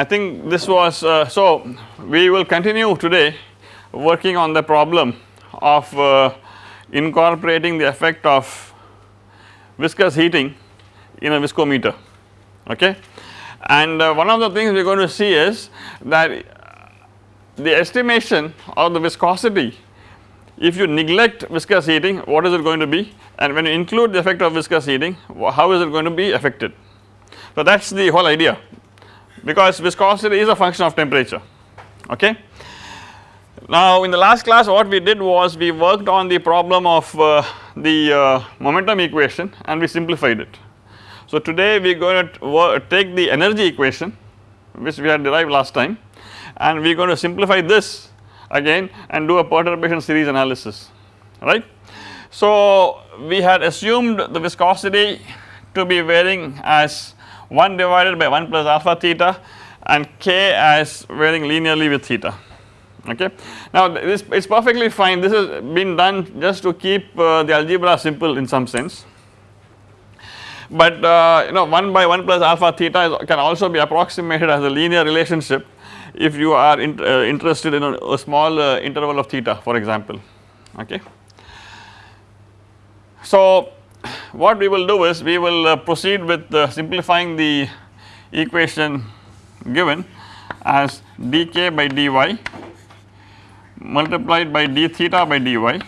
I think this was uh, so we will continue today working on the problem of uh, incorporating the effect of viscous heating in a viscometer okay. And uh, one of the things we are going to see is that the estimation of the viscosity if you neglect viscous heating what is it going to be and when you include the effect of viscous heating how is it going to be affected. So that is the whole idea because viscosity is a function of temperature okay. Now in the last class what we did was we worked on the problem of uh, the uh, momentum equation and we simplified it. So today we are going to take the energy equation which we had derived last time and we are going to simplify this again and do a perturbation series analysis right. So we had assumed the viscosity to be varying as 1 divided by 1 plus alpha theta and k as varying linearly with theta okay. Now this is perfectly fine this has been done just to keep uh, the algebra simple in some sense but uh, you know 1 by 1 plus alpha theta is, can also be approximated as a linear relationship if you are in, uh, interested in a, a small uh, interval of theta for example okay. So what we will do is we will uh, proceed with uh, simplifying the equation given as dk by dy multiplied by d theta by dy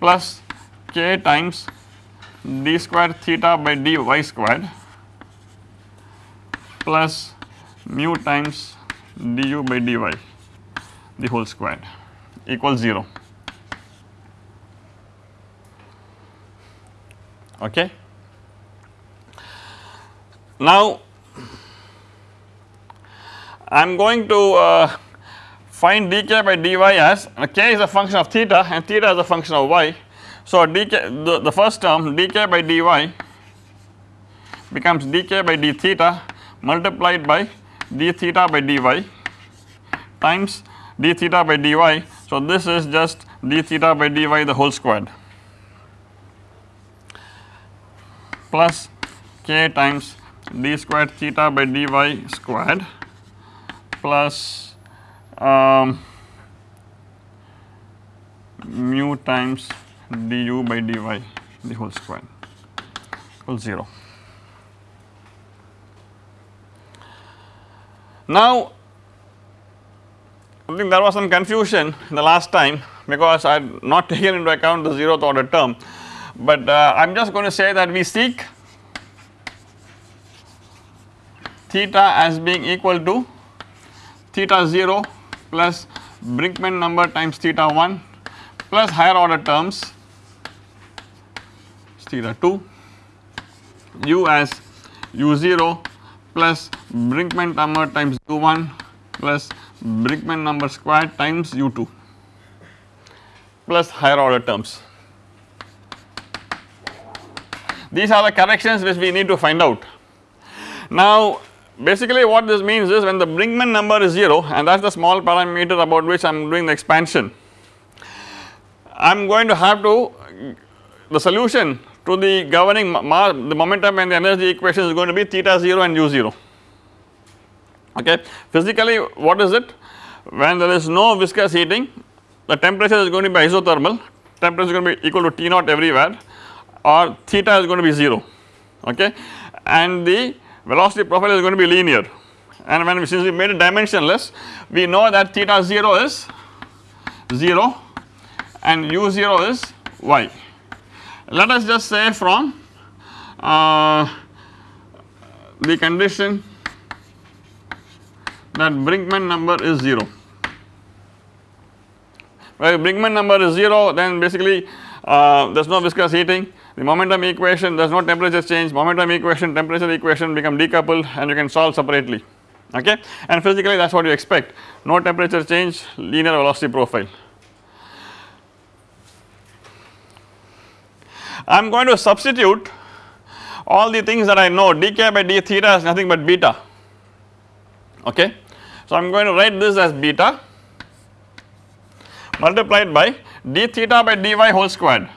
plus k times d square theta by dy squared plus mu times du by dy the whole squared equals 0 okay. Now I am going to uh, find dk by dy as uh, k is a function of theta and theta is a function of y. So dk the, the first term dk by dy becomes dk by d theta multiplied by d theta by dy times d theta by dy. So this is just d theta by dy the whole squared plus k times d squared theta by dy squared plus um, mu times du by dy the whole square equals 0. Now I think there was some confusion the last time because I had not taken into account the zeroth order term but uh, I am just going to say that we seek theta as being equal to theta 0 plus Brinkman number times theta 1 plus higher order terms theta 2 u as u0 plus Brinkman number times u1 plus Brinkman number squared times u2 plus higher order terms. These are the corrections which we need to find out. Now basically what this means is when the Brinkman number is 0 and that is the small parameter about which I am doing the expansion. I am going to have to the solution to the governing the momentum and the energy equation is going to be theta 0 and u 0 okay. Physically what is it when there is no viscous heating the temperature is going to be isothermal temperature is going to be equal to T naught everywhere or theta is going to be 0 okay? And the velocity profile is going to be linear. And when we, since we made it dimensionless we know that theta 0 is 0 and u 0 is y. Let us just say from uh, the condition that Brinkman number is 0. Well, Brinkman number is 0 then basically uh, there is no viscous heating the momentum equation there is no temperature change momentum equation temperature equation become decoupled and you can solve separately okay and physically that is what you expect no temperature change linear velocity profile. I am going to substitute all the things that I know dk by d theta is nothing but beta okay. So I am going to write this as beta multiplied by d theta by dy whole squared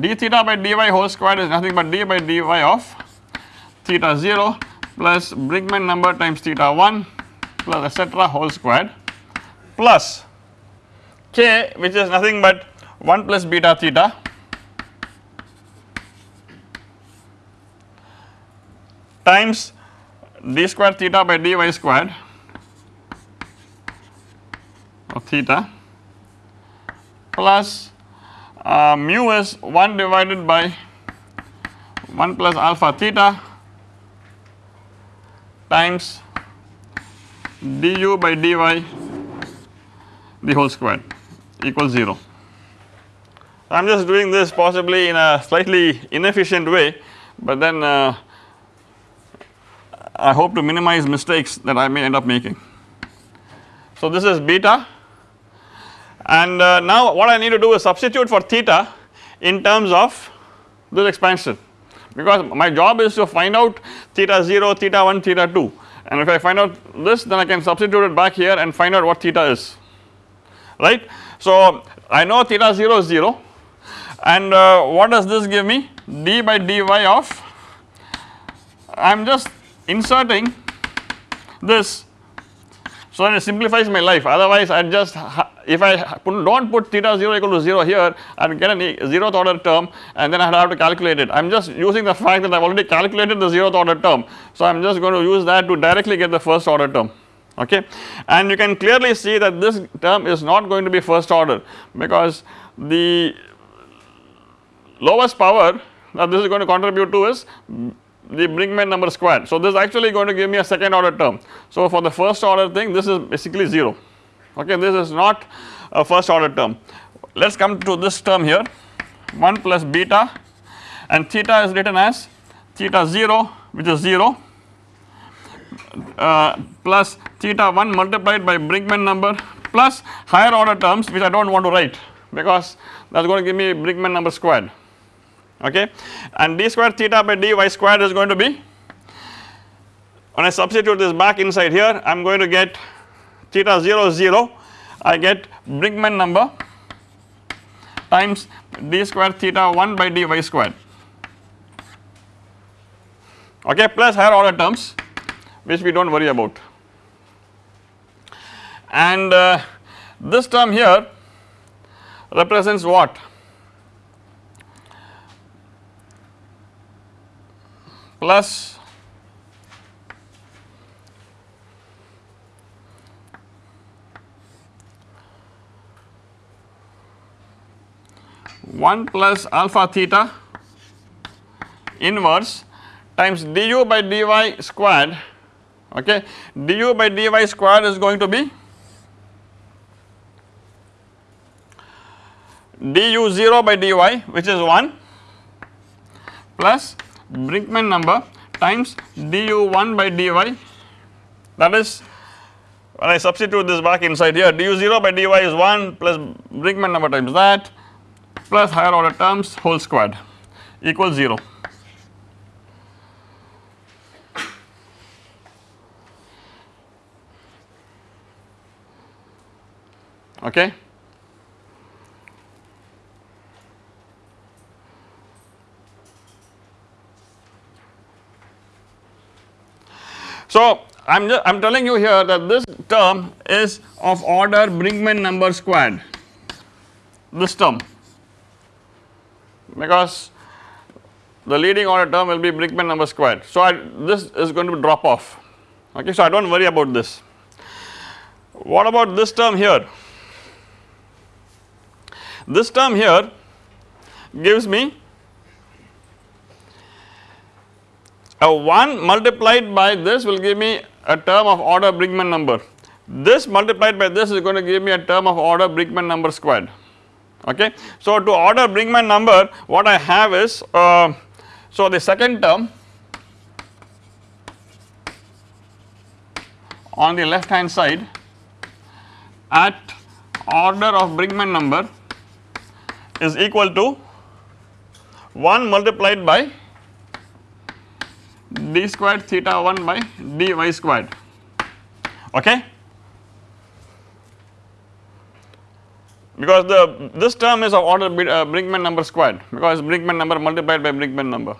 d theta by dy whole square is nothing but d by dy of theta 0 plus Brinkman number times theta 1 plus etcetera whole squared plus k which is nothing but 1 plus beta theta. times d square theta by dy squared of theta plus uh, mu is 1 divided by 1 plus alpha theta times du by dy the whole square equals 0. I am just doing this possibly in a slightly inefficient way, but then uh, I hope to minimize mistakes that I may end up making. So, this is beta and uh, now what I need to do is substitute for theta in terms of this expansion. Because my job is to find out theta 0, theta 1, theta 2 and if I find out this then I can substitute it back here and find out what theta is. Right. So, I know theta 0 is 0 and uh, what does this give me? D by dy of I am just inserting this so that it simplifies my life. Otherwise I just if I do not put theta 0 equal to 0 here I get a 0th order term and then I have to calculate it. I am just using the fact that I have already calculated the 0th order term. So I am just going to use that to directly get the first order term. Okay? And you can clearly see that this term is not going to be first order because the lowest power that this is going to contribute to is the Brinkman number squared. So, this is actually going to give me a second order term. So, for the first order thing this is basically 0 okay this is not a first order term. Let us come to this term here 1 plus beta and theta is written as theta 0 which is 0 uh, plus theta 1 multiplied by Brinkman number plus higher order terms which I do not want to write because that is going to give me Brinkman number squared okay? And d square theta by dy squared is going to be when I substitute this back inside here I am going to get theta 0 0 I get Brinkman number times d square theta 1 by dy squared. Okay? Plus higher order terms which we do not worry about. And uh, this term here represents what plus. One plus alpha theta inverse times du by dy squared. Okay? du by dy squared is going to be du 0 by dy which is 1 plus Brinkman number times du1 by dy that is when I substitute this back inside here du0 by dy is 1 plus Brinkman number times that plus higher order terms whole squared equals 0. Okay. So, I am just I am telling you here that this term is of order Brinkman number squared this term because the leading order term will be Brinkman number squared. So, I, this is going to drop off okay. So, I do not worry about this. What about this term here? This term here gives me a 1 multiplied by this will give me a term of order Brinkman number. This multiplied by this is going to give me a term of order Brinkman number squared okay. So, to order Brinkman number what I have is uh, so the second term on the left hand side at order of Brinkman number is equal to 1 multiplied by d squared theta 1 by dy squared. Okay? Because the this term is of order uh, Brinkman number squared. Because Brinkman number multiplied by Brinkman number.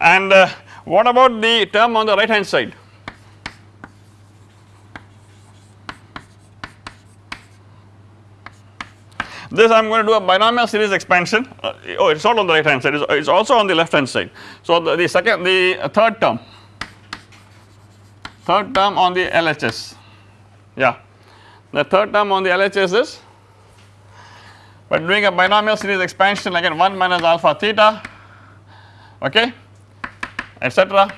And uh, What about the term on the right hand side? This I am going to do a binomial series expansion. Uh, oh, it is not on the right hand side, it is also on the left hand side. So, the, the second, the third term, third term on the LHS, yeah. The third term on the LHS is by doing a binomial series expansion again 1 minus alpha theta, okay, etc.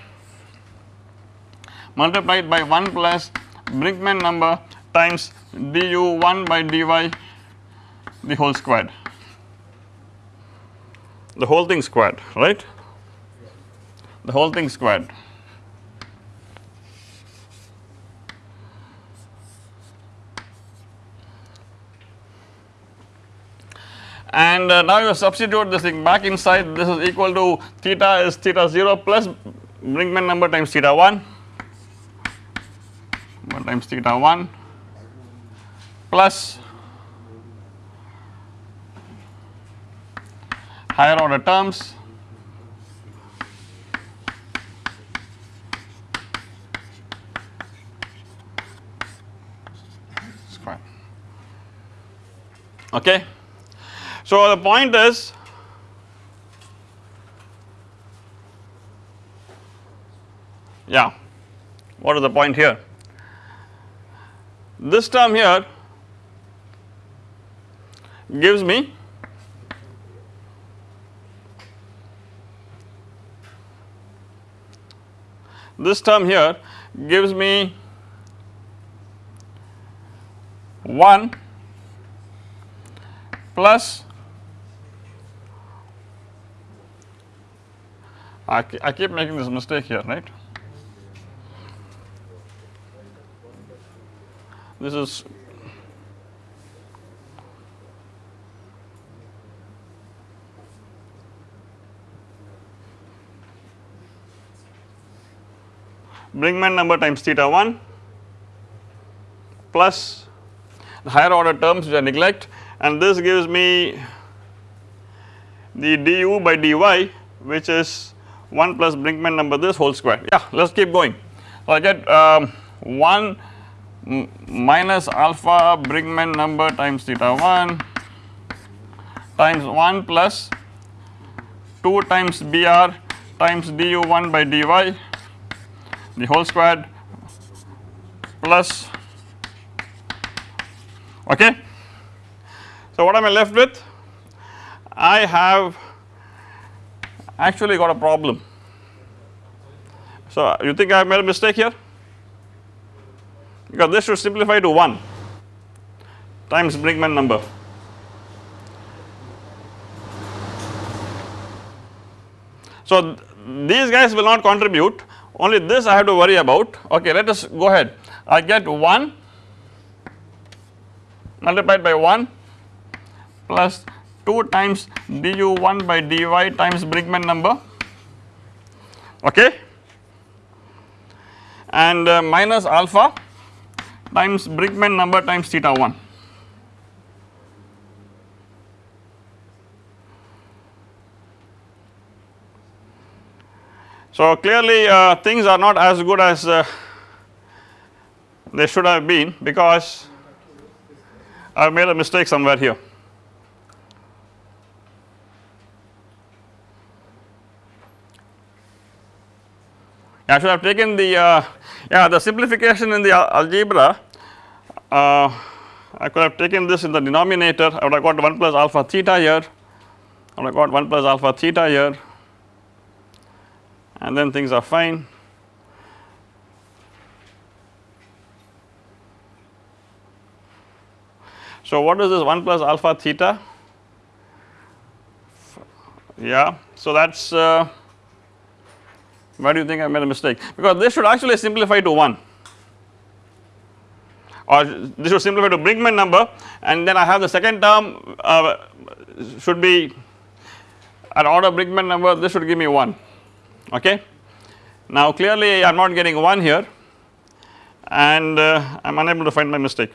multiplied by 1 plus Brinkman number times du 1 by dy the whole squared the whole thing squared right? The whole thing squared and uh, now you substitute this thing back inside. This is equal to theta is theta 0 plus Brinkman number times theta 1 1 times theta 1 plus higher order terms square. Okay. So, the point is yeah what is the point here this term here gives me this term here gives me 1 plus I, I keep making this mistake here right? This is Brinkman number times theta 1 plus the higher order terms which I neglect. And this gives me the du by dy which is 1 plus Brinkman number this whole square. Yeah let us keep going. So I get um, 1 minus alpha Brinkman number times theta 1 times 1 plus 2 times Br times du 1 by dy the whole squared plus okay. So what am I left with? I have actually got a problem. So you think I made a mistake here? Because this should simplify to 1 times Brinkman number. So these guys will not contribute only this I have to worry about. Okay let us go ahead. I get 1 multiplied by 1 plus 2 times du 1 by dy times Brinkman number. Okay? And uh, minus alpha times Brinkman number times theta 1 So, clearly uh, things are not as good as uh, they should have been because I have made a mistake somewhere here. I should have taken the uh, yeah the simplification in the algebra uh, I could have taken this in the denominator. I would have got 1 plus alpha theta here. I would have got 1 plus alpha theta here and then things are fine. So, what is this 1 plus alpha theta? Yeah, so that is uh, why do you think I made a mistake? Because this should actually simplify to 1 or this should simplify to Brinkman number and then I have the second term uh, should be an order Brinkman number this should give me 1 okay. Now clearly I am not getting 1 here and uh, I am unable to find my mistake.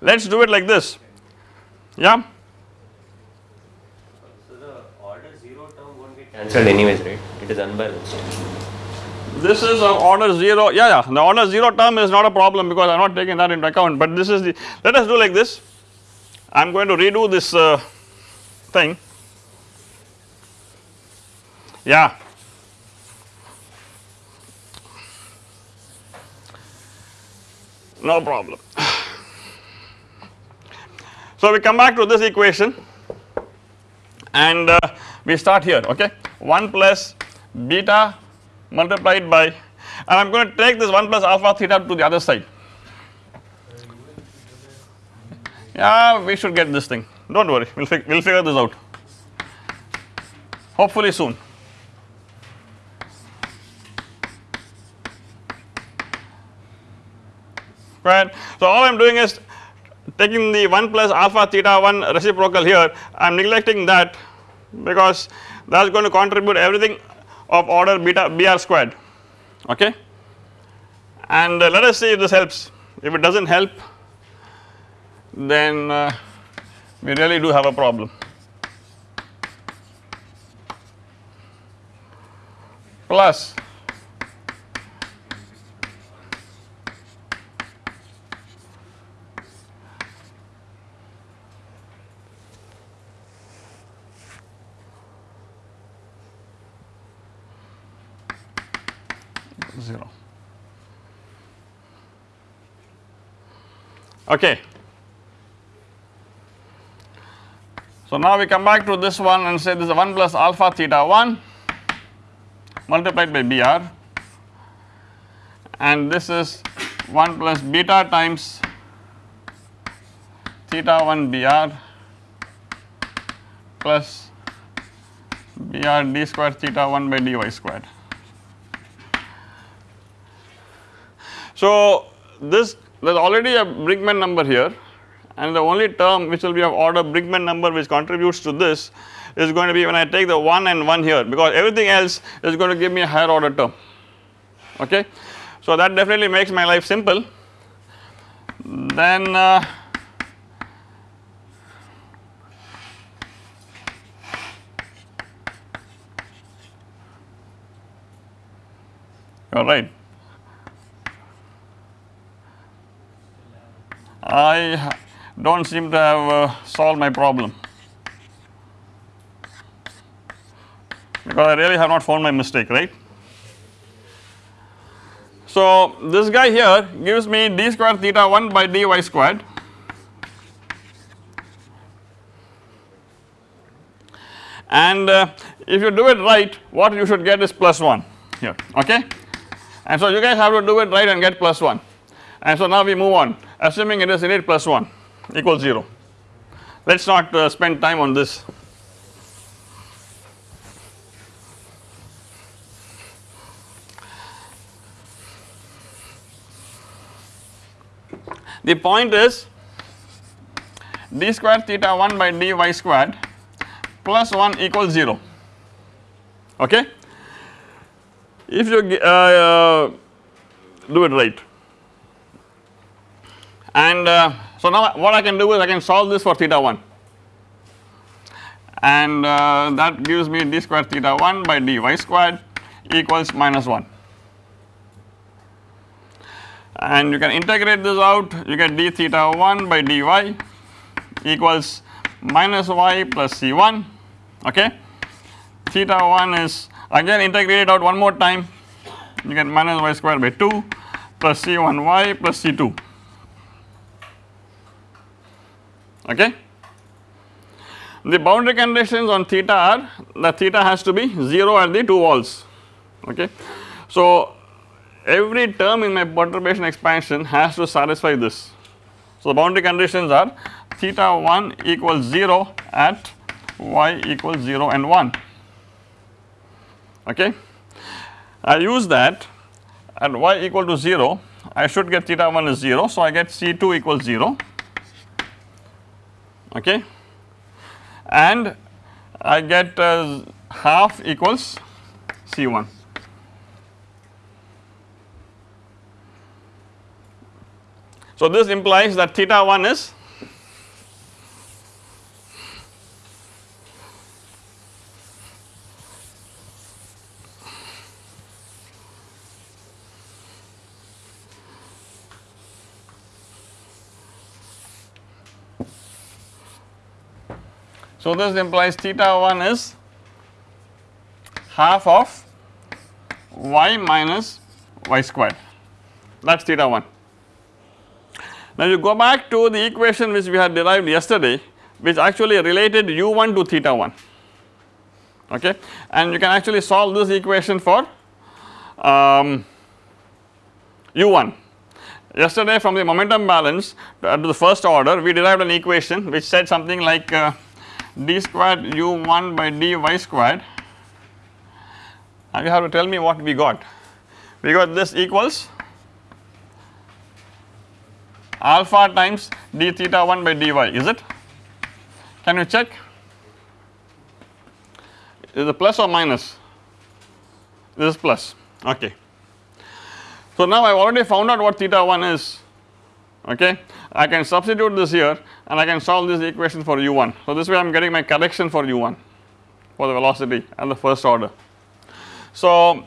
Let us do it like this, yeah. So the order zero term won't get cancelled anyways, right? It is unbalanced. This is of order 0, yeah, yeah, the order 0 term is not a problem because I am not taking that into account, but this is the, let us do like this. I am going to redo this uh, thing. Yeah. No problem. So we come back to this equation and uh, we start here okay 1 plus beta multiplied by and I am going to take this 1 plus alpha theta to the other side. Yeah we should get this thing do not worry we will we'll figure this out hopefully soon. Right. So all I am doing is taking the 1 plus alpha theta 1 reciprocal here I am neglecting that because that is going to contribute everything of order beta br squared okay and uh, let us see if this helps if it does not help then uh, we really do have a problem. Plus Okay. So now we come back to this one and say this is 1 plus alpha theta 1 multiplied by Br and this is 1 plus beta times theta 1 Br plus Br d square theta 1 by dy squared. So this there is already a Brinkman number here and the only term which will be of order Brinkman number which contributes to this is going to be when I take the 1 and 1 here because everything else is going to give me a higher order term. Okay. So that definitely makes my life simple. Then uh, are right I do not seem to have uh, solved my problem. Because I really have not found my mistake right. So this guy here gives me d square theta 1 by dy squared. And uh, if you do it right what you should get is plus 1 here okay? And so you guys have to do it right and get plus 1 and so now we move on assuming it is innate plus 1 equals 0. Let us not uh, spend time on this. The point is d square theta 1 by dy squared plus 1 equals 0 okay. If you uh, uh, do it right and uh, so now what I can do is I can solve this for theta 1 and uh, that gives me d square theta 1 by dy squared equals minus 1 and you can integrate this out. You get d theta 1 by dy equals minus y plus c1 okay? Theta 1 is again integrate it out one more time. You get minus y square by 2 plus c1y plus c2 okay. The boundary conditions on theta are the theta has to be 0 at the two walls okay. So every term in my perturbation expansion has to satisfy this. So the boundary conditions are theta 1 equals 0 at y equals 0 and 1 okay. I use that at y equal to 0 I should get theta 1 is 0 so I get C2 equals 0 okay and I get uh, half equals C1. So this implies that theta 1 is So, this implies theta 1 is half of y minus y squared that is theta 1. Now, you go back to the equation which we had derived yesterday which actually related u1 to theta 1 okay and you can actually solve this equation for um, u1. Yesterday from the momentum balance to the first order we derived an equation which said something like uh, d squared u1 by dy squared and you have to tell me what we got. We got this equals alpha times d theta 1 by dy is it? Can you check? Is it plus or minus? This is plus okay. So now I have already found out what theta 1 is okay. I can substitute this here and I can solve this equation for u1. So this way I am getting my correction for u1 for the velocity and the first order. So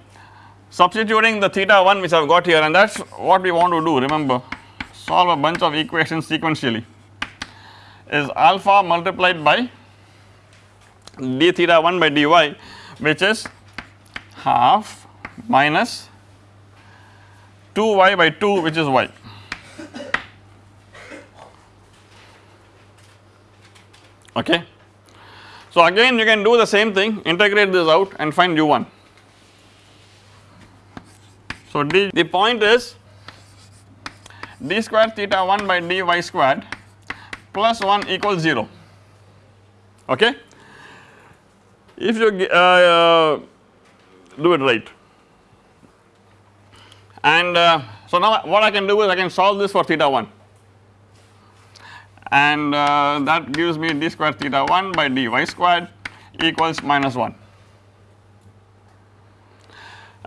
substituting the theta 1 which I have got here and that is what we want to do remember solve a bunch of equations sequentially is alpha multiplied by d theta 1 by dy which is half minus 2y by 2 which is y. Okay. So again you can do the same thing integrate this out and find u1. So d the point is d square theta 1 by dy squared plus 1 equals 0 okay. If you uh, uh, do it right and uh, so now what I can do is I can solve this for theta 1 and uh, that gives me d square theta 1 by dy squared equals minus 1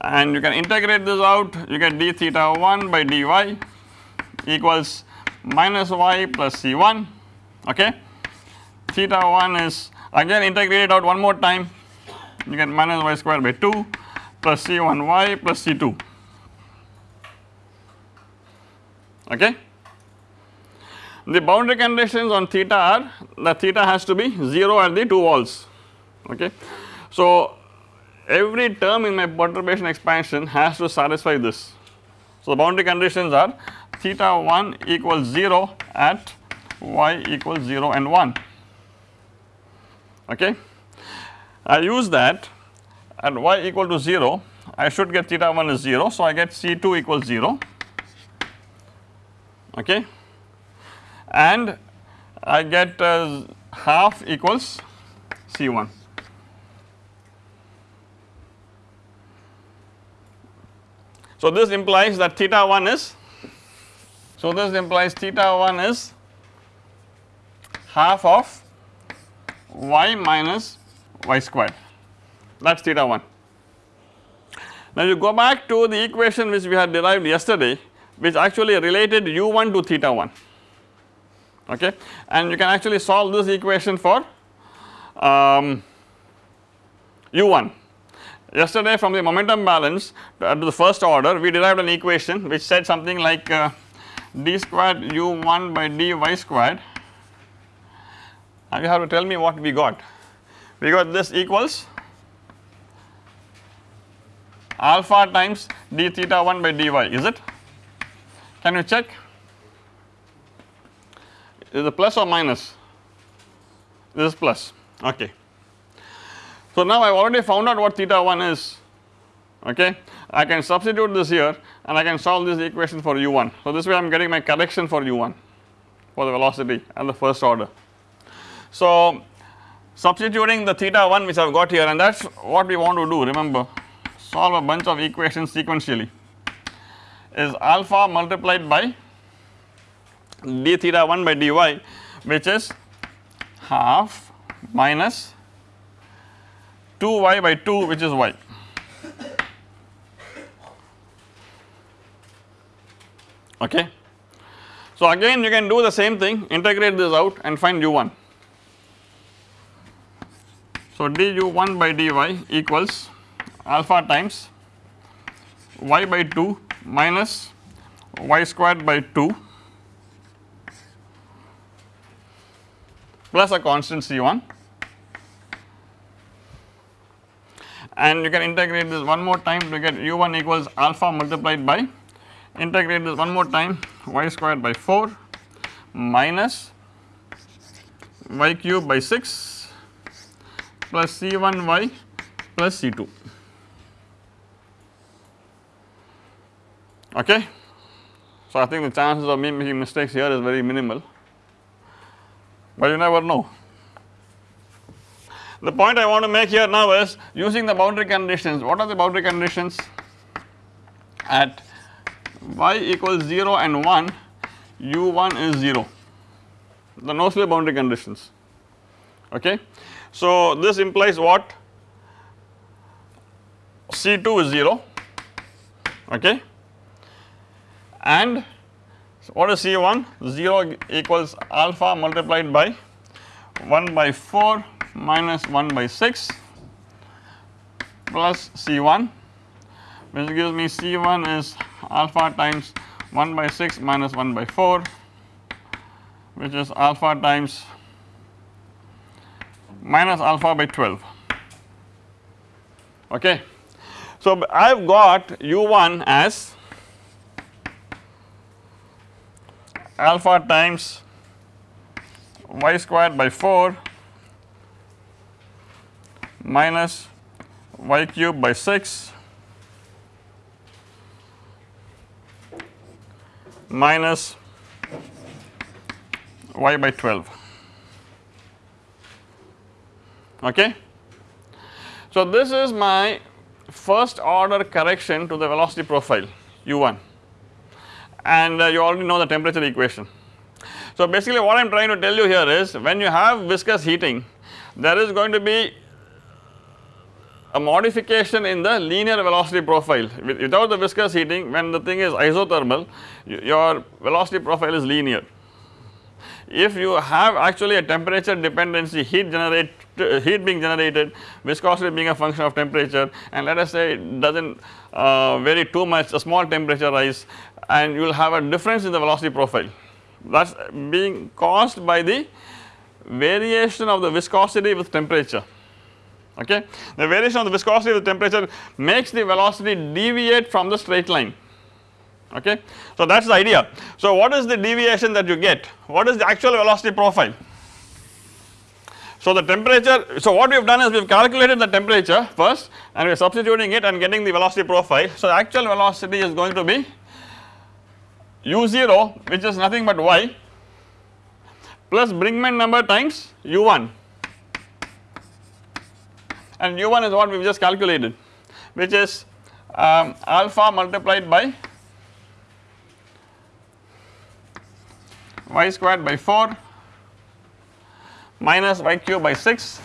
and you can integrate this out you get d theta 1 by dy equals minus y plus c1 okay. Theta 1 is again integrate it out one more time you get minus y square by 2 plus c1y plus c2 okay. The boundary conditions on theta are the theta has to be 0 at the two walls okay. So every term in my perturbation expansion has to satisfy this. So the boundary conditions are theta 1 equals 0 at y equals 0 and 1 okay. I use that at y equal to 0 I should get theta 1 is 0 so I get C2 equals 0 okay and I get uh, half equals C1 So this implies that theta 1 is so this implies theta 1 is half of y minus y squared. That is theta 1. Now you go back to the equation which we had derived yesterday which actually related u1 to theta 1 okay and you can actually solve this equation for um, u1 Yesterday from the momentum balance to, the first order we derived an equation which said something like uh, d squared u1 by dy squared and you have to tell me what we got. We got this equals alpha times d theta 1 by dy is it? Can you check? Is a plus or minus? This is plus okay. So now I have already found out what theta 1 is okay. I can substitute this here and I can solve this equation for u1. So this way I am getting my correction for u1 for the velocity and the first order. So substituting the theta 1 which I have got here and that is what we want to do remember solve a bunch of equations sequentially is alpha multiplied by d theta 1 by dy which is half minus 2y by 2 which is y. Okay. So again you can do the same thing integrate this out and find u1. So du1 by dy equals alpha times y by 2 minus y squared by 2 plus a constant C1 and you can integrate this one more time to get u1 equals alpha multiplied by integrate this one more time y squared by 4 minus y cube by 6 plus c1y plus c2 okay. So I think the chances of me making mistakes here is very minimal but you never know. The point I want to make here now is using the boundary conditions, what are the boundary conditions? At y equals 0 and 1 u1 is 0 the no slip boundary conditions. Okay. So this implies what? C2 is 0 okay? And what is C1 0 equals alpha multiplied by 1 by 4 minus 1 by 6 plus C1 which gives me C1 is alpha times 1 by 6 minus 1 by 4 which is alpha times minus alpha by 12 okay. So I have got u1 as alpha times y squared by 4 minus y cube by 6 minus y by 12 okay. So this is my first order correction to the velocity profile u1 and uh, you already know the temperature equation. So basically what I am trying to tell you here is when you have viscous heating there is going to be a modification in the linear velocity profile without the viscous heating when the thing is isothermal your velocity profile is linear. If you have actually a temperature dependency heat generate heat being generated viscosity being a function of temperature and let us say it does not uh, vary too much a small temperature rise and you will have a difference in the velocity profile. That is being caused by the variation of the viscosity with temperature. Okay. The variation of the viscosity with temperature makes the velocity deviate from the straight line okay. So that is the idea. So what is the deviation that you get? What is the actual velocity profile? So the temperature, so what we have done is we have calculated the temperature first and we are substituting it and getting the velocity profile. So the actual velocity is going to be u0 which is nothing but y plus Brinkman number times u1 and u1 is what we have just calculated which is um, alpha multiplied by y squared by 4 minus y cube by 6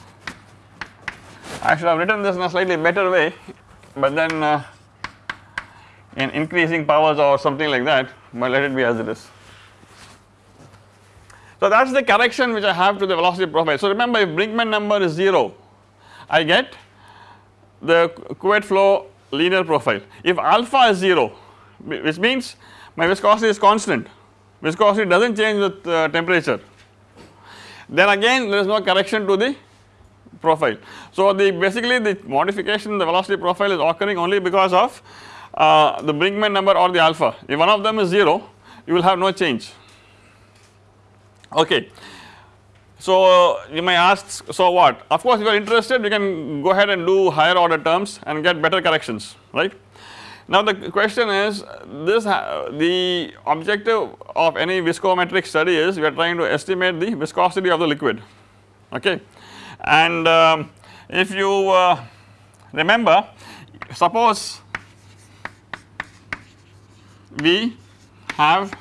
I should have written this in a slightly better way but then uh, in increasing powers or something like that but let it be as it is. So that is the correction which I have to the velocity profile. So remember if Brinkman number is 0 I get the Couette flow linear profile. If alpha is 0 which means my viscosity is constant viscosity does not change with uh, temperature then again there is no correction to the profile. So the basically the modification in the velocity profile is occurring only because of uh, the Brinkman number or the alpha if one of them is 0 you will have no change okay. So you may ask so what of course if you are interested you can go ahead and do higher order terms and get better corrections right. Now the question is this the objective of any viscometric study is we are trying to estimate the viscosity of the liquid okay? And um, if you uh, remember suppose we have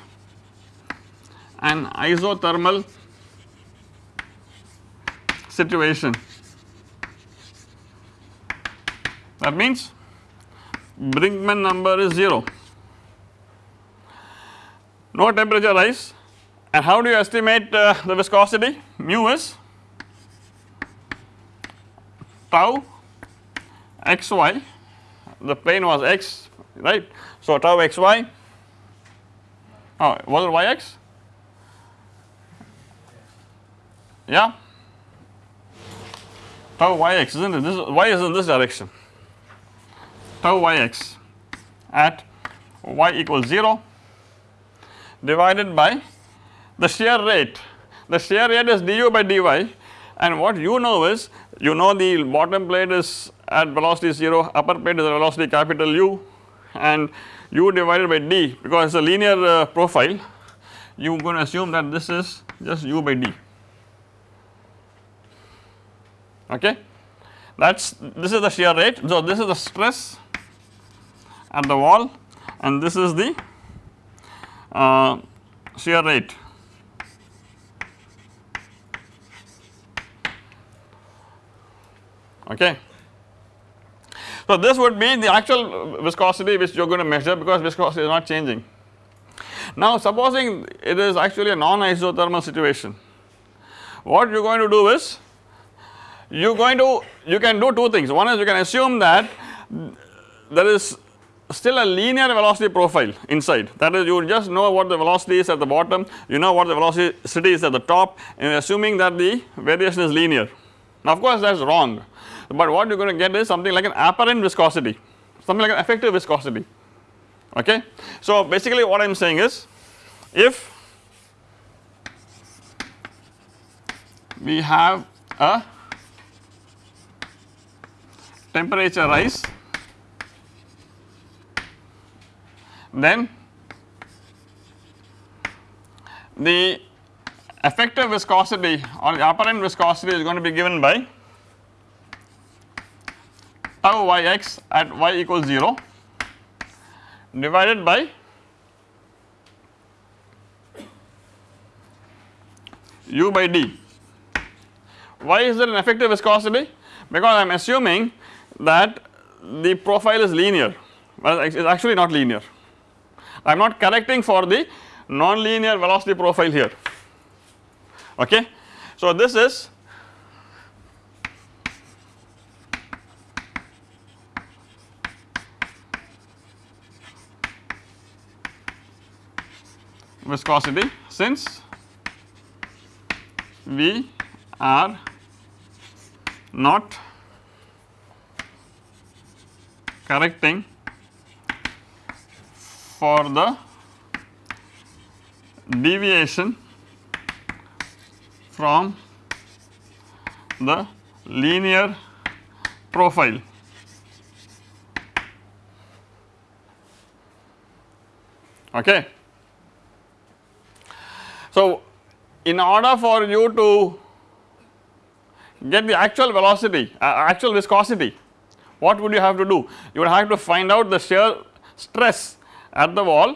an isothermal situation. That means Brinkman number is 0 no temperature rise. And how do you estimate uh, the viscosity? Mu is tau xy. The plane was x right? So tau xy. Oh was it yx yeah. Tau yx isn't it? This y is in this direction tau yx at y equals 0 divided by the shear rate. The shear rate is du by dy and what you know is you know the bottom plate is at velocity 0 upper plate is at velocity capital U and u divided by d because it is a linear uh, profile you are going to assume that this is just u by d okay that is this is the shear rate. So, this is the stress at the wall and this is the uh, shear rate. Okay. So, this would be the actual viscosity which you are going to measure because viscosity is not changing. Now, supposing it is actually a non isothermal situation, what you are going to do is you are going to you can do two things one is you can assume that there is still a linear velocity profile inside. That is you just know what the velocity is at the bottom. You know what the velocity is at the top. And assuming that the variation is linear. Now of course that is wrong. But what you are going to get is something like an apparent viscosity. Something like an effective viscosity. Okay. So basically what I am saying is if we have a temperature rise then the effective viscosity or the apparent viscosity is going to be given by tau yx at y equals 0 divided by u by d. Why is there an effective viscosity? Because I am assuming that the profile is linear well it is actually not linear. I am not correcting for the non-linear velocity profile here okay. So this is viscosity since we are not correcting for the deviation from the linear profile. Okay. So, in order for you to get the actual velocity, uh, actual viscosity, what would you have to do? You would have to find out the shear stress at the wall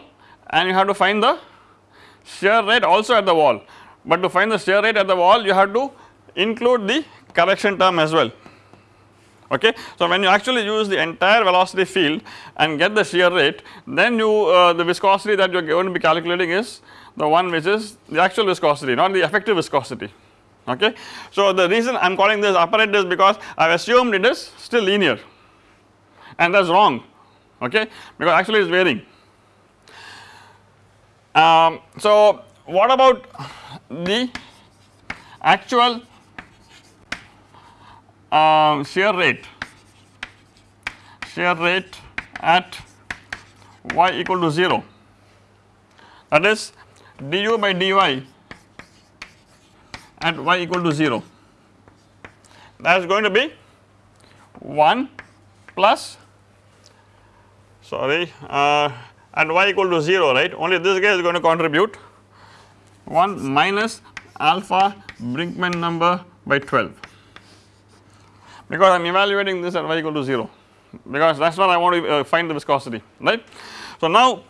and you have to find the shear rate also at the wall, but to find the shear rate at the wall you have to include the correction term as well okay. So when you actually use the entire velocity field and get the shear rate then you uh, the viscosity that you are going to be calculating is the one which is the actual viscosity not the effective viscosity okay. So the reason I am calling this apparent is because I have assumed it is still linear and that is wrong okay because actually it is varying. Um, so what about the actual uh, shear rate? Shear rate at y equal to 0 that is du by dy at y equal to 0 that is going to be 1 plus sorry uh, at y equal to 0 right? Only this guy is going to contribute 1 minus alpha Brinkman number by 12 because I am evaluating this at y equal to 0 because that is what I want to uh, find the viscosity right. So now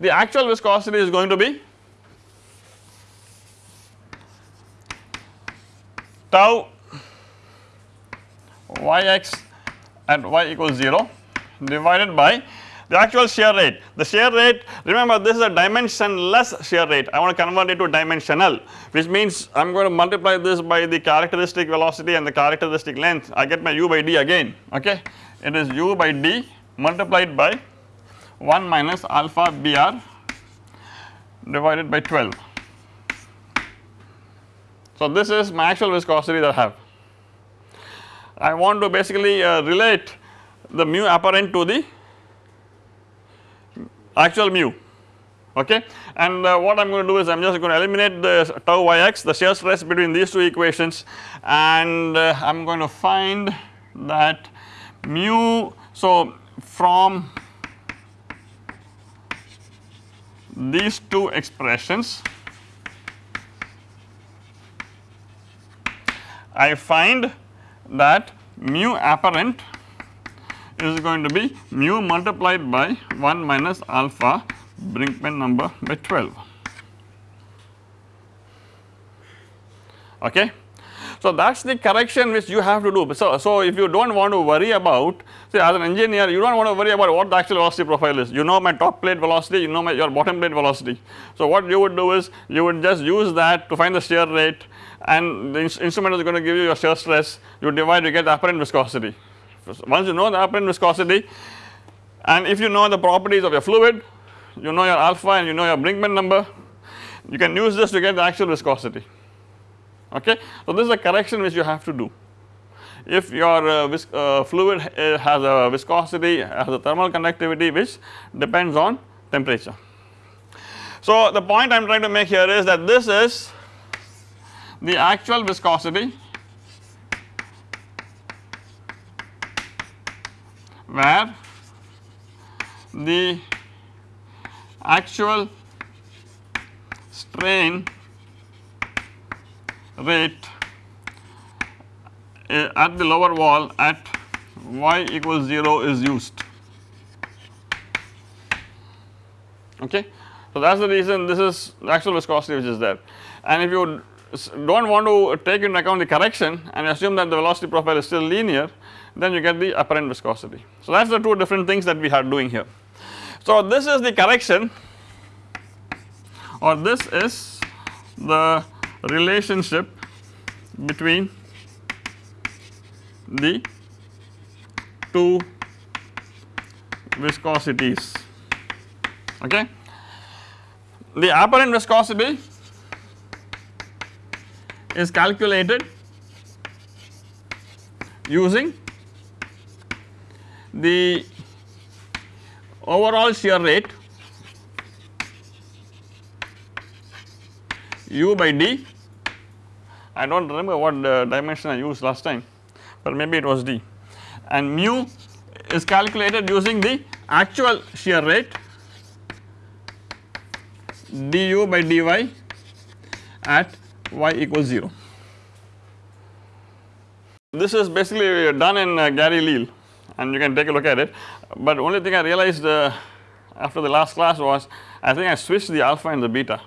the actual viscosity is going to be tau yx at y equals 0 divided by the actual shear rate. The shear rate remember this is a dimensionless shear rate I want to convert it to dimensional which means I am going to multiply this by the characteristic velocity and the characteristic length I get my u by d again okay it is u by d multiplied by 1 minus alpha br divided by 12. So this is my actual viscosity that I have. I want to basically uh, relate the mu apparent to the actual mu. Okay? And uh, what I am going to do is I am just going to eliminate the tau yx the shear stress between these two equations and uh, I am going to find that mu so from these two expressions I find that mu apparent is going to be mu multiplied by 1 minus alpha Brinkman number by 12 okay. So that is the correction which you have to do. So, so if you do not want to worry about say as an engineer you do not want to worry about what the actual velocity profile is. You know my top plate velocity, you know my your bottom plate velocity. So what you would do is you would just use that to find the shear rate and the instrument is going to give you your shear stress you divide you get the apparent viscosity. Once you know the apparent viscosity and if you know the properties of your fluid you know your alpha and you know your Brinkman number you can use this to get the actual viscosity okay. So this is a correction which you have to do. If your uh, uh, fluid uh, has a viscosity has a thermal conductivity which depends on temperature. So the point I am trying to make here is that this is the actual viscosity where the actual strain rate uh, at the lower wall at y equals 0 is used okay. So that is the reason this is the actual viscosity which is there and if you do not want to take into account the correction and assume that the velocity profile is still linear then you get the apparent viscosity. So that is the two different things that we are doing here. So this is the correction or this is the relationship between the two viscosities okay. The apparent viscosity is calculated using the overall shear rate u by d. I do not remember what dimension I used last time but maybe it was d. And mu is calculated using the actual shear rate du by dy at y equals 0. This is basically done in uh, Gary Leal and you can take a look at it but only thing I realized uh, after the last class was I think I switched the alpha and the beta.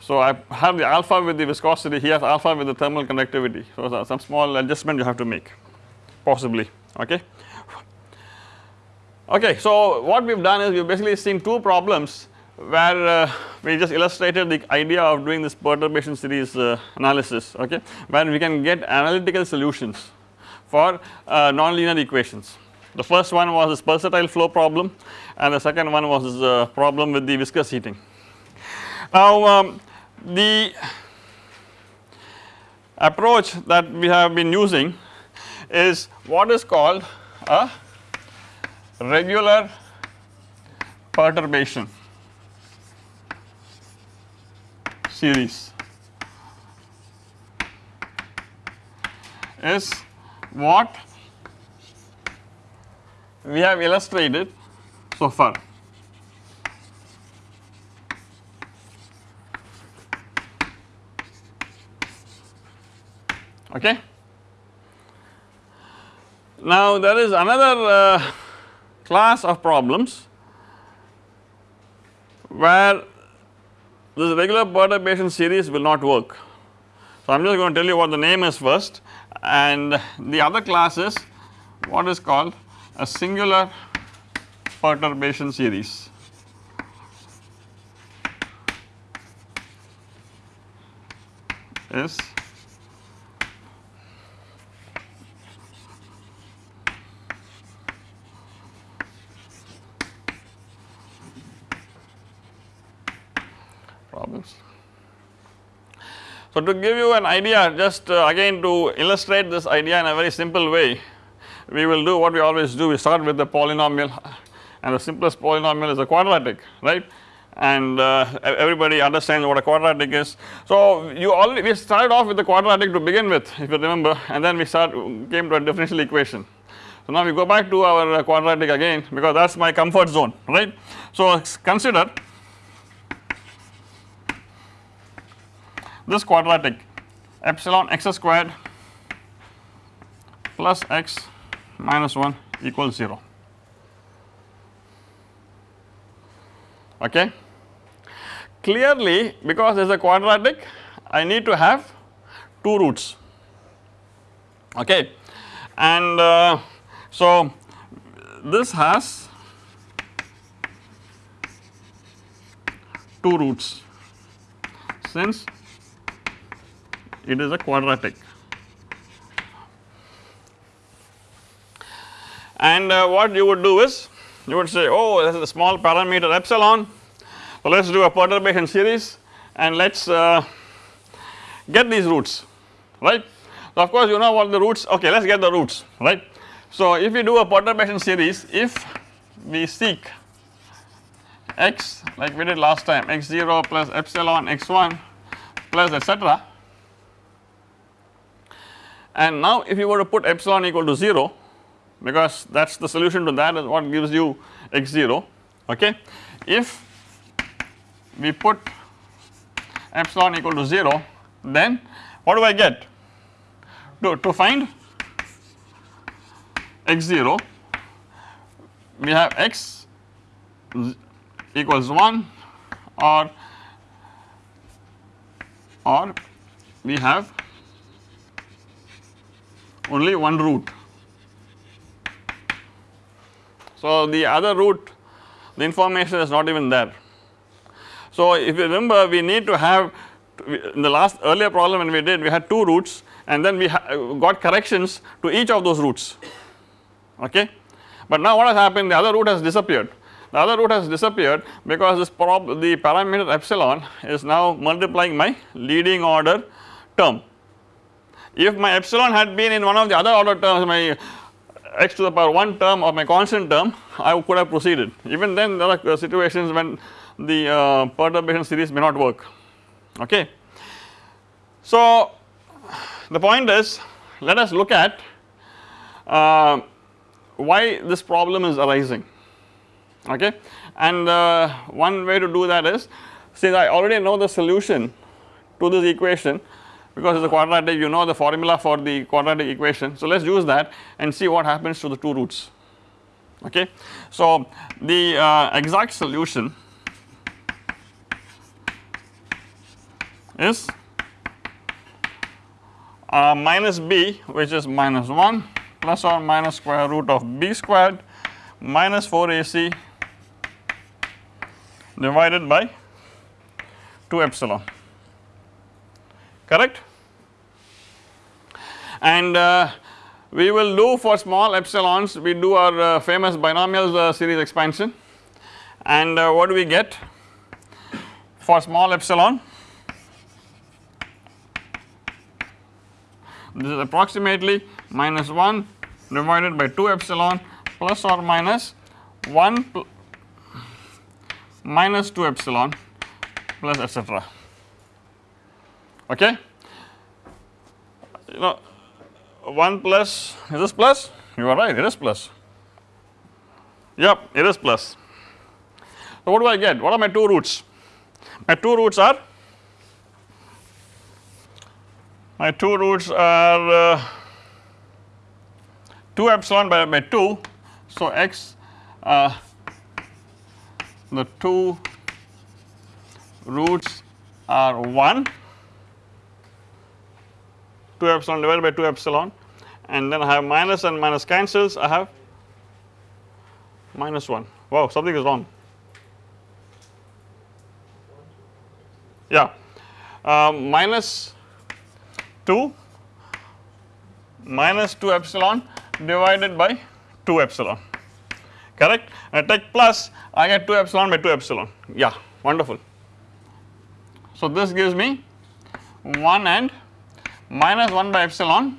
So I have the alpha with the viscosity here alpha with the thermal conductivity so some small adjustment you have to make possibly okay. Okay so what we have done is we have basically seen two problems where uh, we just illustrated the idea of doing this perturbation series uh, analysis okay where we can get analytical solutions for uh, nonlinear equations. The first one was this pulsatile flow problem and the second one was this uh, problem with the viscous heating. Now um, the approach that we have been using is what is called a regular perturbation series is what we have illustrated so far. Okay. Now there is another uh, class of problems where this regular perturbation series will not work. So, I am just going to tell you what the name is first and the other class is what is called a singular perturbation series. is problems. So, to give you an idea just uh, again to illustrate this idea in a very simple way we will do what we always do we start with the polynomial and the simplest polynomial is a quadratic right and uh, everybody understands what a quadratic is. So, you already we started off with the quadratic to begin with if you remember and then we start came to a differential equation. So, now we go back to our uh, quadratic again because that is my comfort zone right. So, consider this quadratic epsilon x squared plus x minus 1 equals 0 okay. Clearly because there is a quadratic I need to have 2 roots. Okay? And uh, so this has 2 roots. Since it is a quadratic and uh, what you would do is you would say oh this is a small parameter epsilon so let us do a perturbation series and let us uh, get these roots right. So of course you know what the roots okay let us get the roots right. So if we do a perturbation series if we seek x like we did last time x0 plus epsilon x1 plus etc and now if you were to put epsilon equal to 0 because that is the solution to that is what gives you x0 okay. If we put epsilon equal to 0 then what do I get to, to find x0 we have x equals 1 or or we have only one root. So the other root the information is not even there. So if you remember we need to have in the last earlier problem when we did we had two roots and then we got corrections to each of those roots okay. But now what has happened the other root has disappeared the other root has disappeared because this prob the parameter epsilon is now multiplying my leading order term. If my epsilon had been in one of the other order terms my x to the power 1 term or my constant term I could have proceeded. Even then there are situations when the uh, perturbation series may not work. Okay. So the point is let us look at uh, why this problem is arising. Okay? And uh, one way to do that is since I already know the solution to this equation because it is a quadratic you know the formula for the quadratic equation. So let us use that and see what happens to the two roots okay. So the uh, exact solution is uh, minus b which is minus 1 plus or minus square root of b squared minus 4ac divided by 2 epsilon correct and uh, we will do for small epsilons we do our uh, famous binomial uh, series expansion. And uh, what do we get for small epsilon? This is approximately minus 1 divided by 2 epsilon plus or minus 1 minus 2 epsilon plus etcetera okay. You know 1 plus. Is this plus? You are right it is plus. Yep it is plus. So what do I get? What are my two roots? My two roots are? My two roots are uh, 2 epsilon by, by 2. So, x uh, the two roots are 1 2 epsilon divided by 2 epsilon and then I have minus and minus cancels I have minus 1 wow something is wrong. Yeah. Uh, minus 2 minus 2 epsilon divided by 2 epsilon. Correct? I take plus I get 2 epsilon by 2 epsilon. Yeah wonderful. So this gives me 1 and minus 1 by epsilon.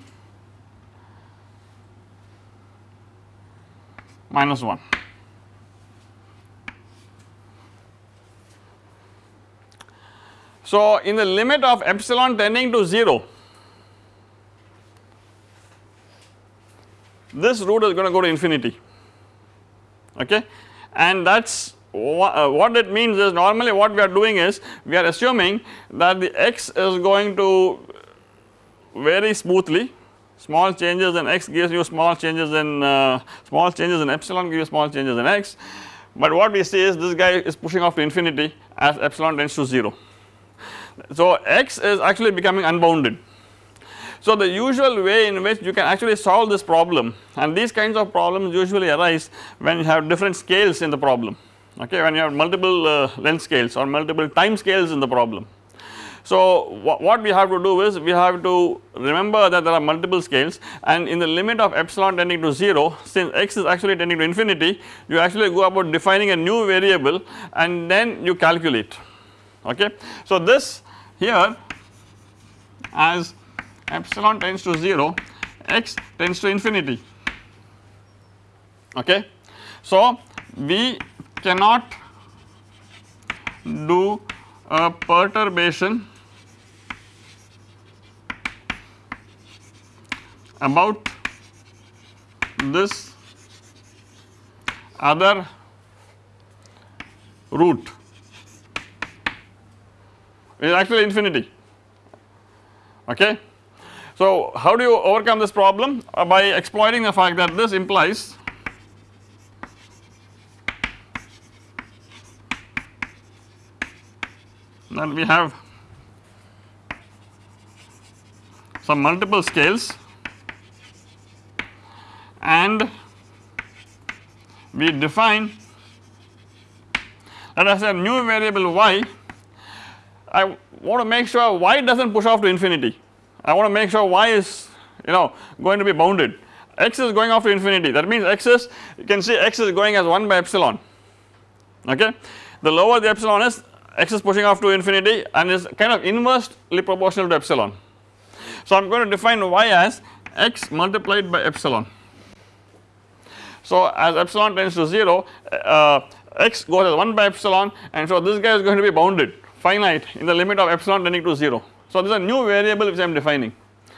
Minus 1. So, in the limit of epsilon tending to 0 this root is going to go to infinity. Okay? And that is uh, what it means is normally what we are doing is we are assuming that the x is going to vary smoothly small changes in x gives you small changes in uh, small changes in epsilon give you small changes in x but what we see is this guy is pushing off to infinity as epsilon tends to 0 so, x is actually becoming unbounded. So, the usual way in which you can actually solve this problem and these kinds of problems usually arise when you have different scales in the problem okay when you have multiple uh, length scales or multiple time scales in the problem. So, wh what we have to do is we have to remember that there are multiple scales and in the limit of epsilon tending to 0 since x is actually tending to infinity you actually go about defining a new variable and then you calculate okay. So, this here as epsilon tends to 0 x tends to infinity okay. So, we cannot do a perturbation about this other root. Is actually infinity. Okay. So how do you overcome this problem? Uh, by exploiting the fact that this implies that we have some multiple scales and we define let us a new variable y I want to make sure y does not push off to infinity. I want to make sure y is you know going to be bounded. x is going off to infinity that means x is you can see x is going as 1 by epsilon okay. The lower the epsilon is x is pushing off to infinity and is kind of inversely proportional to epsilon. So I am going to define y as x multiplied by epsilon. So as epsilon tends to 0 uh, x goes as 1 by epsilon and so this guy is going to be bounded finite in the limit of epsilon tending to 0. So this is a new variable which I am defining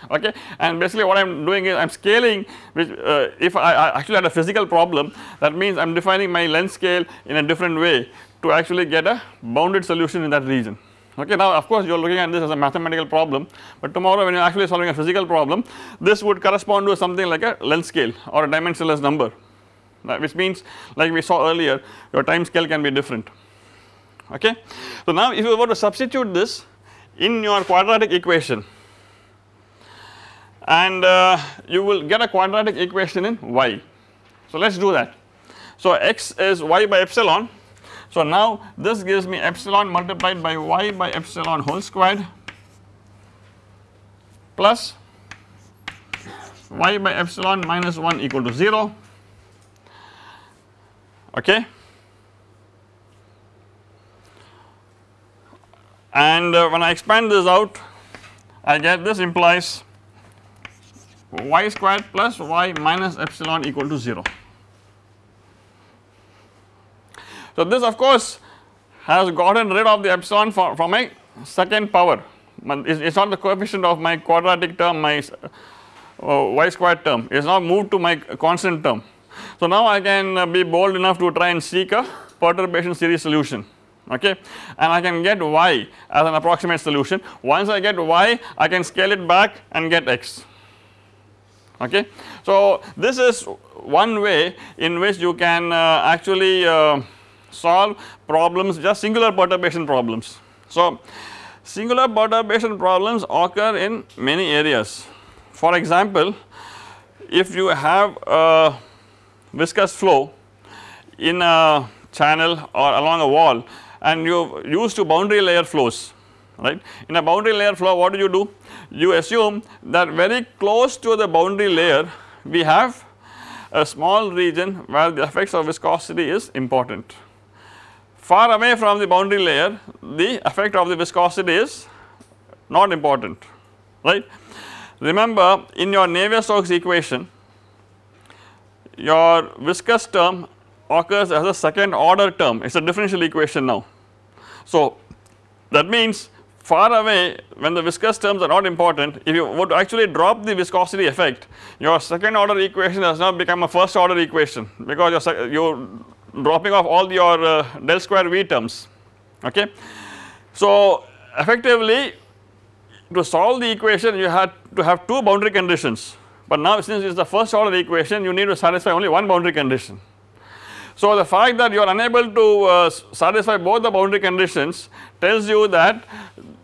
okay and basically what I am doing is I am scaling which uh, if I, I, actually had a physical problem that means I am defining my length scale in a different way to actually get a bounded solution in that region okay. Now of course you are looking at this as a mathematical problem but tomorrow when you are actually solving a physical problem this would correspond to something like a length scale or a dimensionless number which means like we saw earlier your time scale can be different okay. So now if you were to substitute this in your quadratic equation and uh, you will get a quadratic equation in y. So let us do that. So x is y by epsilon. So now this gives me epsilon multiplied by y by epsilon whole squared plus y by epsilon minus 1 equal to 0 okay. and uh, when I expand this out I get this implies y squared plus y minus epsilon equal to 0. So this of course has gotten rid of the epsilon for, from a second power it is not the coefficient of my quadratic term my uh, y squared term it is now moved to my constant term. So now I can uh, be bold enough to try and seek a perturbation series solution okay and I can get y as an approximate solution once I get y I can scale it back and get x okay. So this is one way in which you can uh, actually uh, solve problems just singular perturbation problems. So singular perturbation problems occur in many areas for example if you have a viscous flow in a channel or along a wall and you used to boundary layer flows right. In a boundary layer flow what do you do? You assume that very close to the boundary layer we have a small region where the effects of viscosity is important. Far away from the boundary layer the effect of the viscosity is not important right. Remember in your Navier-Stokes equation your viscous term occurs as a second order term it is a differential equation now. So that means far away when the viscous terms are not important if you would actually drop the viscosity effect your second order equation has now become a first order equation because you are dropping off all your uh, del square V terms okay. So effectively to solve the equation you had to have two boundary conditions but now since it is the first order equation you need to satisfy only one boundary condition. So the fact that you are unable to uh, satisfy both the boundary conditions tells you that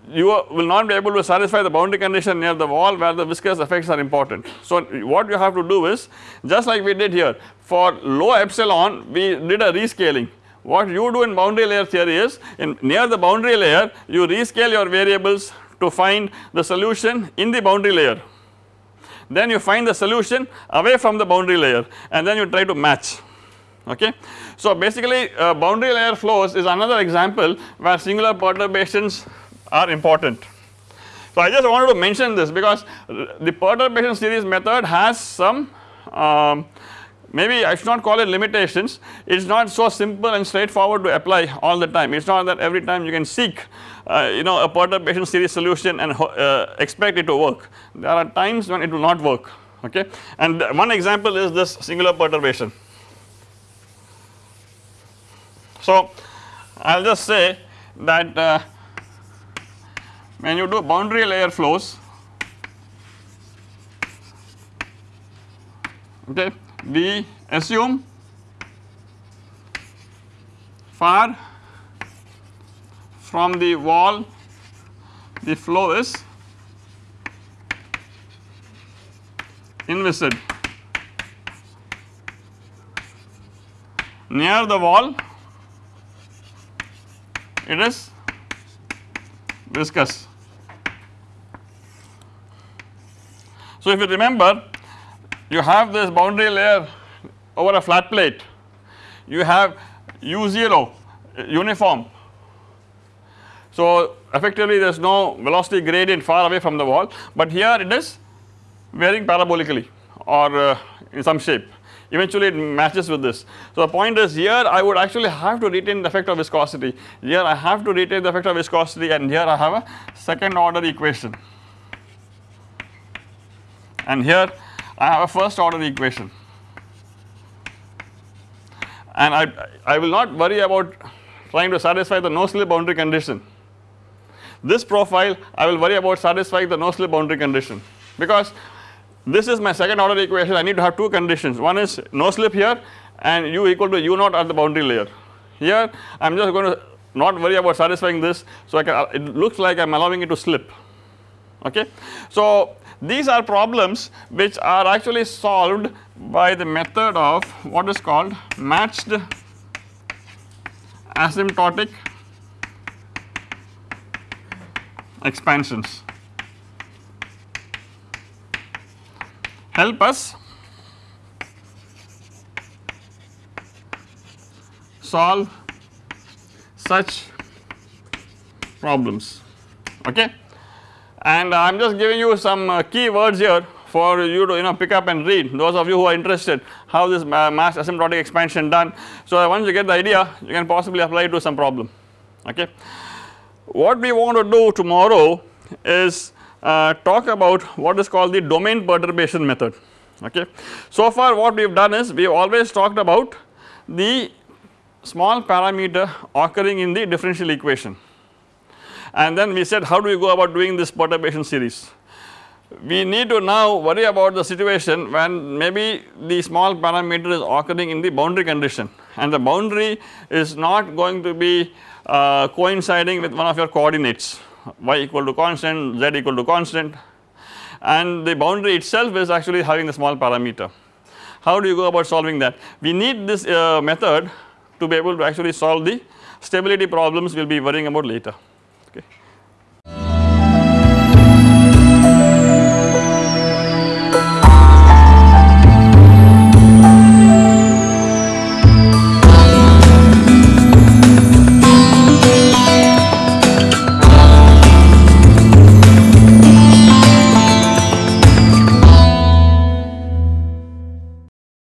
you will not be able to satisfy the boundary condition near the wall where the viscous effects are important. So what you have to do is just like we did here for low epsilon we did a rescaling what you do in boundary layer theory is in near the boundary layer you rescale your variables to find the solution in the boundary layer. Then you find the solution away from the boundary layer and then you try to match okay. So basically uh, boundary layer flows is another example where singular perturbations are important. So I just wanted to mention this because the perturbation series method has some um, maybe I should not call it limitations it is not so simple and straightforward to apply all the time it is not that every time you can seek uh, you know a perturbation series solution and uh, expect it to work there are times when it will not work okay and one example is this singular perturbation. So I will just say that uh, when you do boundary layer flows okay we assume far from the wall the flow is inviscid near the wall it is viscous. So, if you remember you have this boundary layer over a flat plate, you have u0 uniform. So effectively there is no velocity gradient far away from the wall, but here it is varying parabolically or uh, in some shape eventually it matches with this. So the point is here I would actually have to retain the effect of viscosity, here I have to retain the effect of viscosity and here I have a second order equation and here I have a first order equation and I, I will not worry about trying to satisfy the no slip boundary condition. This profile I will worry about satisfying the no slip boundary condition because this is my second order equation I need to have two conditions one is no slip here and u equal to u naught at the boundary layer. Here I am just going to not worry about satisfying this so I can uh, it looks like I am allowing it to slip okay. So these are problems which are actually solved by the method of what is called matched asymptotic expansions. Help us solve such problems okay and I am just giving you some uh, key words here for you to you know pick up and read those of you who are interested how this matched asymptotic expansion done. So once you get the idea you can possibly apply it to some problem okay. What we want to do tomorrow is uh, talk about what is called the domain perturbation method okay. So far what we have done is we have always talked about the small parameter occurring in the differential equation and then we said how do we go about doing this perturbation series. We need to now worry about the situation when maybe the small parameter is occurring in the boundary condition and the boundary is not going to be uh, coinciding with one of your coordinates y equal to constant, z equal to constant and the boundary itself is actually having the small parameter. How do you go about solving that? We need this uh, method to be able to actually solve the stability problems we will be worrying about later okay.